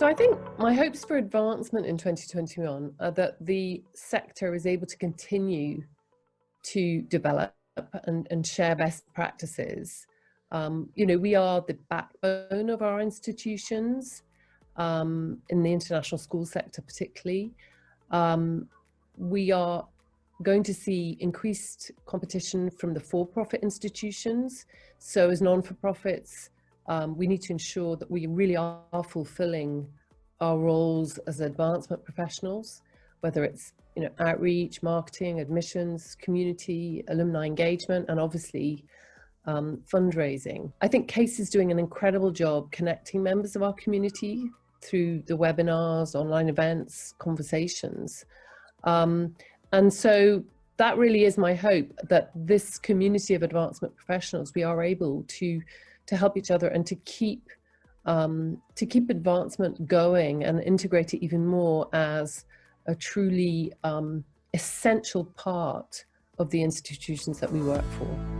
So I think my hopes for advancement in 2021 are that the sector is able to continue to develop and, and share best practices. Um, you know, we are the backbone of our institutions um, in the international school sector particularly. Um, we are going to see increased competition from the for-profit institutions. So as non-for-profits, um, we need to ensure that we really are fulfilling our roles as advancement professionals, whether it's you know outreach, marketing, admissions, community, alumni engagement, and obviously um, fundraising. I think CASE is doing an incredible job connecting members of our community through the webinars, online events, conversations. Um, and so that really is my hope that this community of advancement professionals, we are able to, to help each other and to keep, um, to keep advancement going and integrate it even more as a truly um, essential part of the institutions that we work for.